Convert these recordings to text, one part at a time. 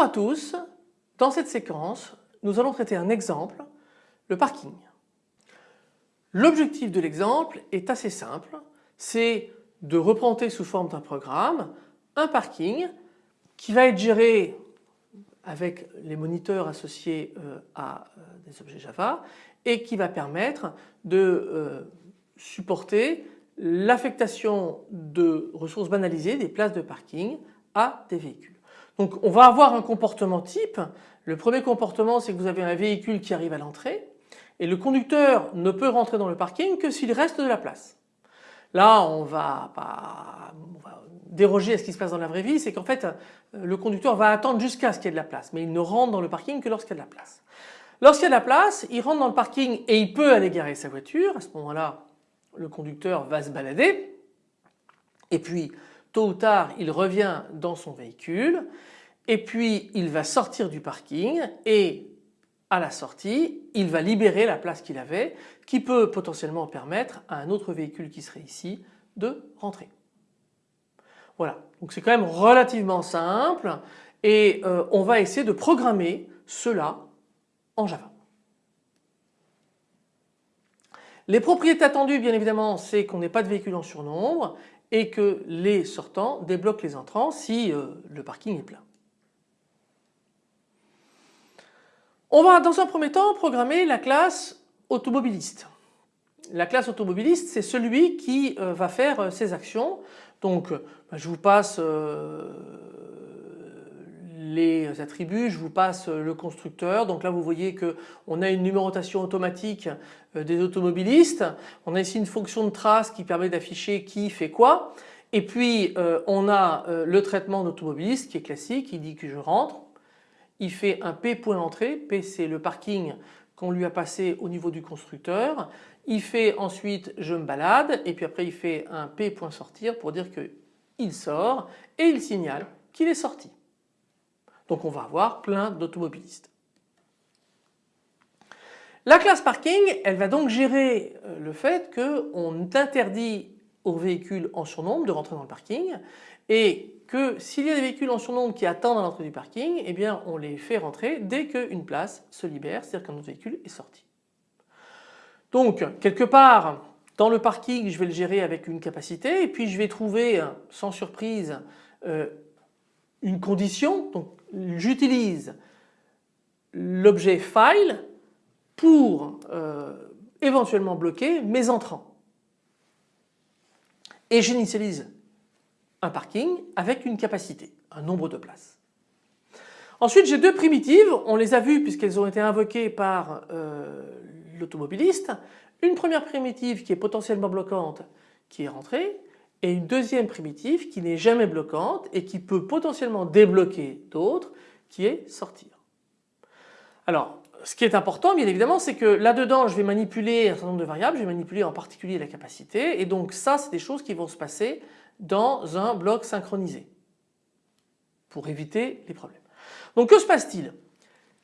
Bonjour à tous, dans cette séquence nous allons traiter un exemple, le parking. L'objectif de l'exemple est assez simple, c'est de représenter sous forme d'un programme un parking qui va être géré avec les moniteurs associés euh, à euh, des objets Java et qui va permettre de euh, supporter l'affectation de ressources banalisées des places de parking à des véhicules. Donc on va avoir un comportement type. Le premier comportement c'est que vous avez un véhicule qui arrive à l'entrée et le conducteur ne peut rentrer dans le parking que s'il reste de la place. Là on va, déroger à ce qui se passe dans la vraie vie, c'est qu'en fait le conducteur va attendre jusqu'à ce qu'il y ait de la place mais il ne rentre dans le parking que lorsqu'il y a de la place. Lorsqu'il y a de la place, il rentre dans le parking et il peut aller garer sa voiture. À ce moment-là, le conducteur va se balader et puis tôt ou tard il revient dans son véhicule et puis il va sortir du parking et à la sortie il va libérer la place qu'il avait qui peut potentiellement permettre à un autre véhicule qui serait ici de rentrer. Voilà donc c'est quand même relativement simple et euh, on va essayer de programmer cela en Java. Les propriétés attendues bien évidemment c'est qu'on n'ait pas de véhicule en surnombre et que les sortants débloquent les entrants si euh, le parking est plein. On va dans un premier temps programmer la classe automobiliste. La classe automobiliste c'est celui qui euh, va faire ses euh, actions. Donc bah, je vous passe les attributs, je vous passe le constructeur. Donc là vous voyez qu'on a une numérotation automatique euh, des automobilistes. On a ici une fonction de trace qui permet d'afficher qui fait quoi. Et puis euh, on a euh, le traitement d'automobiliste qui est classique, il dit que je rentre. Il fait un P point d'entrée, P c'est le parking qu'on lui a passé au niveau du constructeur. Il fait ensuite je me balade et puis après il fait un P point sortir pour dire qu'il sort et il signale qu'il est sorti. Donc on va avoir plein d'automobilistes. La classe parking, elle va donc gérer euh, le fait qu'on interdit aux véhicules en surnombre de rentrer dans le parking et que s'il y a des véhicules en surnombre qui attendent à l'entrée du parking, eh bien on les fait rentrer dès qu'une place se libère, c'est-à-dire qu'un autre véhicule est sorti. Donc quelque part dans le parking je vais le gérer avec une capacité et puis je vais trouver sans surprise euh, une condition, donc j'utilise l'objet file pour euh, éventuellement bloquer mes entrants. Et j'initialise un parking avec une capacité, un nombre de places. Ensuite j'ai deux primitives, on les a vues puisqu'elles ont été invoquées par euh, l'automobiliste. Une première primitive qui est potentiellement bloquante qui est rentrée et une deuxième primitive qui n'est jamais bloquante et qui peut potentiellement débloquer d'autres qui est sortir. Alors ce qui est important bien évidemment c'est que là-dedans je vais manipuler un certain nombre de variables, je vais manipuler en particulier la capacité et donc ça c'est des choses qui vont se passer dans un bloc synchronisé pour éviter les problèmes. Donc que se passe-t-il?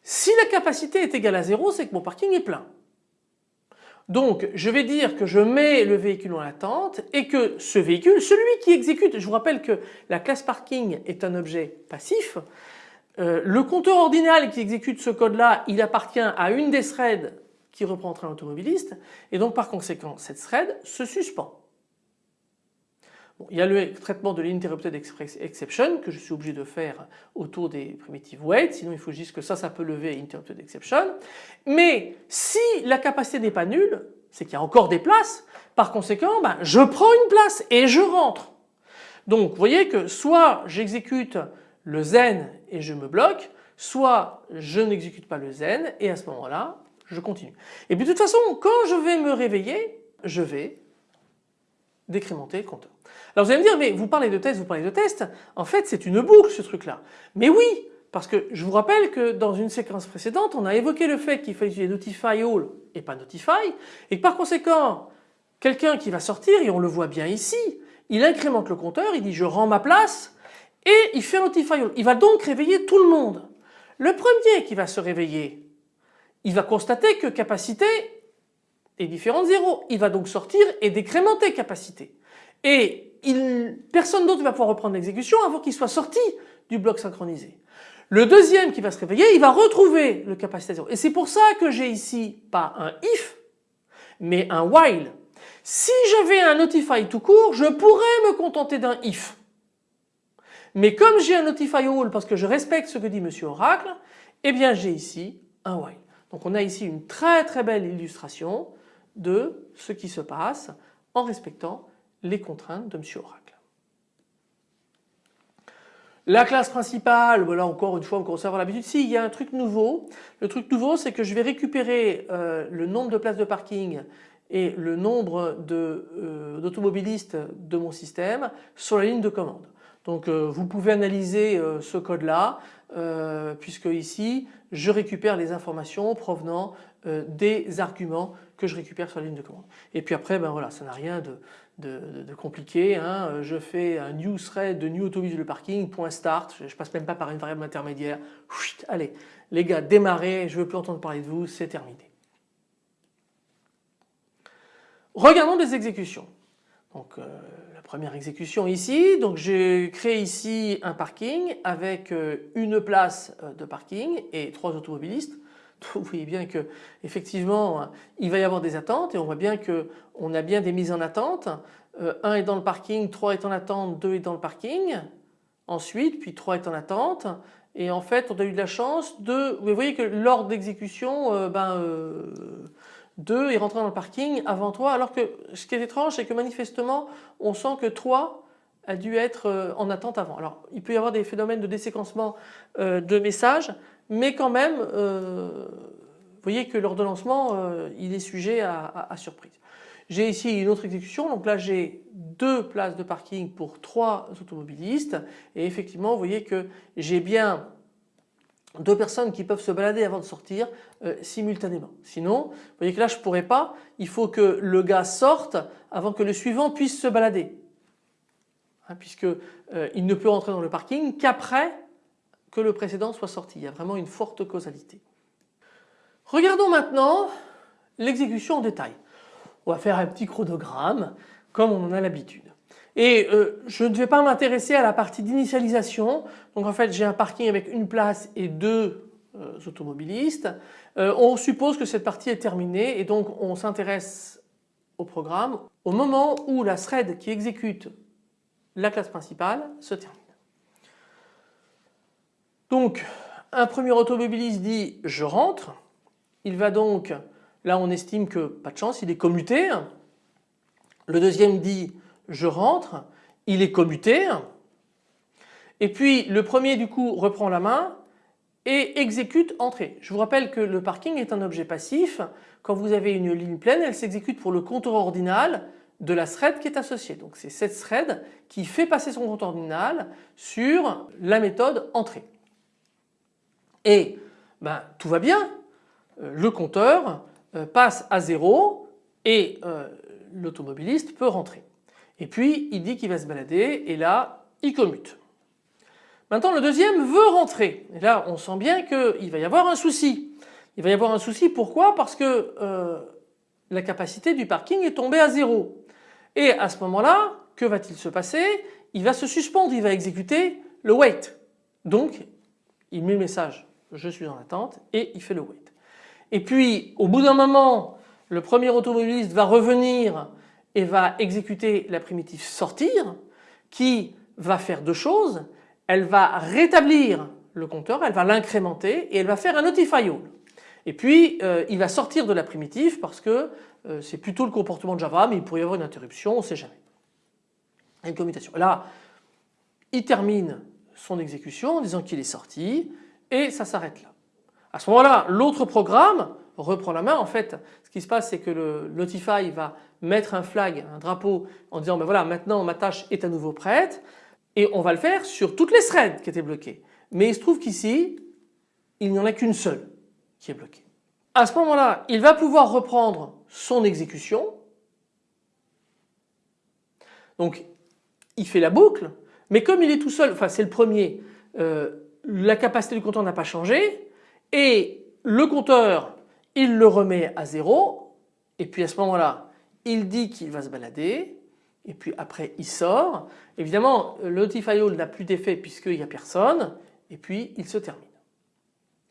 Si la capacité est égale à 0 c'est que mon parking est plein. Donc je vais dire que je mets le véhicule en attente et que ce véhicule, celui qui exécute, je vous rappelle que la classe parking est un objet passif, euh, le compteur ordinal qui exécute ce code là il appartient à une des threads qui reprend un automobiliste et donc par conséquent cette thread se suspend. Il y a le traitement de l'interrupted exception que je suis obligé de faire autour des primitives wait, sinon il faut juste que ça, ça peut lever interrupted exception. Mais si la capacité n'est pas nulle, c'est qu'il y a encore des places, par conséquent ben, je prends une place et je rentre. Donc vous voyez que soit j'exécute le zen et je me bloque, soit je n'exécute pas le zen et à ce moment-là je continue. Et puis de toute façon quand je vais me réveiller, je vais décrémenter le compteur. Alors vous allez me dire mais vous parlez de test, vous parlez de test, en fait c'est une boucle ce truc là. Mais oui parce que je vous rappelle que dans une séquence précédente on a évoqué le fait qu'il fallait utiliser notify all et pas notify et que par conséquent quelqu'un qui va sortir et on le voit bien ici, il incrémente le compteur, il dit je rends ma place et il fait notify all. Il va donc réveiller tout le monde. Le premier qui va se réveiller, il va constater que capacité est différente de 0. Il va donc sortir et décrémenter capacité. Et personne d'autre ne va pouvoir reprendre l'exécution avant qu'il soit sorti du bloc synchronisé. Le deuxième qui va se réveiller, il va retrouver le capacité 0. Et c'est pour ça que j'ai ici pas un if, mais un while. Si j'avais un notify tout court, je pourrais me contenter d'un if. Mais comme j'ai un notify all parce que je respecte ce que dit Monsieur Oracle, eh bien j'ai ici un while. Donc on a ici une très très belle illustration de ce qui se passe en respectant les contraintes de Monsieur Oracle. La classe principale, voilà encore une fois, on commence à avoir l'habitude. Si, il y a un truc nouveau. Le truc nouveau, c'est que je vais récupérer euh, le nombre de places de parking et le nombre euh, d'automobilistes de, mon système sur la ligne de commande. Donc euh, vous pouvez analyser ce code là puisque ici je récupère les informations provenant des arguments que je récupère sur la ligne de commande. Et puis après ben voilà ça n'a rien de, compliqué. Hein. Je fais un new thread de new autobus le parking, point start, je, ne passe même pas par une variable intermédiaire. allez, les gars, démarrez, je ne veux plus entendre parler de vous, c'est terminé. Regardons des exécutions. Donc euh, la première exécution ici, donc j'ai créé ici un parking avec euh, une place euh, de parking et trois automobilistes. Vous voyez bien que effectivement il va y avoir des attentes et on voit bien que on a bien des mises en attente. Euh, un est dans le parking, trois est en attente, deux est dans le parking. Ensuite, puis trois est en attente. Et en fait, on a eu de la chance de. Vous voyez que l'ordre d'exécution, euh, ben, 2 euh, est rentré dans le parking avant 3. Alors que ce qui est étrange, c'est que manifestement, on sent que 3 a dû être en attente avant. Alors, il peut y avoir des phénomènes de déséquencement de messages, mais quand même, euh, vous voyez que l'ordonnancement, euh, il est sujet à, surprise. J'ai ici une autre exécution, donc là j'ai deux places de parking pour trois automobilistes et effectivement vous voyez que j'ai bien deux personnes qui peuvent se balader avant de sortir euh, simultanément. Sinon, vous voyez que là je ne pourrais pas, il faut que le gars sorte avant que le suivant puisse se balader. Hein, puisque il ne peut rentrer dans le parking qu'après le précédent soit sorti. Il y a vraiment une forte causalité. Regardons maintenant l'exécution en détail. On va faire un petit chronogramme comme on en a l'habitude. Et euh, je ne vais pas m'intéresser à la partie d'initialisation. Donc en fait j'ai un parking avec une place et deux euh, automobilistes. Euh, on suppose que cette partie est terminée et donc on s'intéresse au programme au moment où la thread qui exécute la classe principale se termine. Donc un premier automobiliste dit je rentre, il va donc, là on estime que pas de chance, il est commuté. Le deuxième dit je rentre, il est commuté. Et puis le premier du coup reprend la main et exécute entrée. Je vous rappelle que le parking est un objet passif. Quand vous avez une ligne pleine, elle s'exécute pour le compteur ordinal de la thread qui est associée. Donc c'est cette thread qui fait passer son compteur ordinal sur la méthode entrée et ben, tout va bien, euh, le compteur euh, passe à zéro et euh, l'automobiliste peut rentrer. Et puis il dit qu'il va se balader et là il commute. Maintenant le deuxième veut rentrer et là on sent bien qu'il va y avoir un souci. Il va y avoir un souci pourquoi? Parce que la capacité du parking est tombée à zéro. Et à ce moment-là, que va-t-il se passer? Il va se suspendre, il va exécuter le wait. Donc il met le message je suis en attente et il fait le wait. Et puis au bout d'un moment le premier automobiliste va revenir et va exécuter la primitive sortir qui va faire deux choses. Elle va rétablir le compteur, elle va l'incrémenter et elle va faire un notify all. Et puis euh, il va sortir de la primitive parce que euh, c'est plutôt le comportement de Java mais il pourrait y avoir une interruption, on ne sait jamais. Une commutation. Là il termine son exécution en disant qu'il est sorti et ça s'arrête là. À ce moment-là, l'autre programme reprend la main. En fait, ce qui se passe, c'est que le Notify va mettre un flag, un drapeau en disant ben voilà maintenant ma tâche est à nouveau prête et on va le faire sur toutes les threads qui étaient bloquées. Mais il se trouve qu'ici, il n'y en a qu'une seule qui est bloquée. À ce moment-là, il va pouvoir reprendre son exécution. Donc il fait la boucle, mais comme il est tout seul, enfin c'est le premier, euh, la capacité du compteur n'a pas changé et le compteur il le remet à zéro et puis à ce moment-là il dit qu'il va se balader et puis après il sort. Évidemment le All n'a plus d'effet puisqu'il n'y a personne et puis il se termine.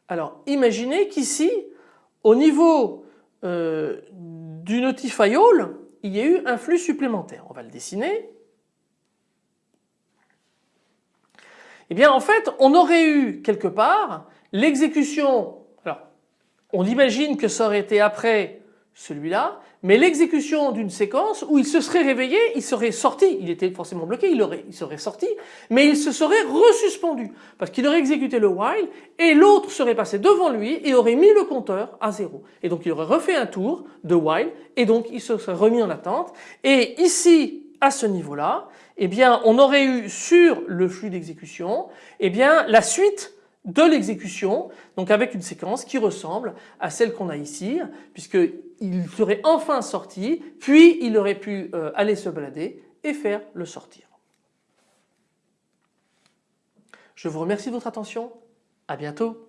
Alors imaginez qu'ici au niveau euh, du Notify All il y a eu un flux supplémentaire. On va le dessiner. Eh bien en fait on aurait eu quelque part l'exécution, alors on imagine que ça aurait été après celui-là, mais l'exécution d'une séquence où il se serait réveillé, il serait sorti, il était forcément bloqué, il, aurait, il serait sorti, mais il se serait resuspendu parce qu'il aurait exécuté le while et l'autre serait passé devant lui et aurait mis le compteur à zéro. Et donc il aurait refait un tour de while et donc il se serait remis en attente. Et ici, à ce niveau-là, eh bien on aurait eu sur le flux d'exécution, eh bien la suite de l'exécution, donc avec une séquence qui ressemble à celle qu'on a ici, puisqu'il serait enfin sorti, puis il aurait pu euh, aller se balader et faire le sortir. Je vous remercie de votre attention, à bientôt.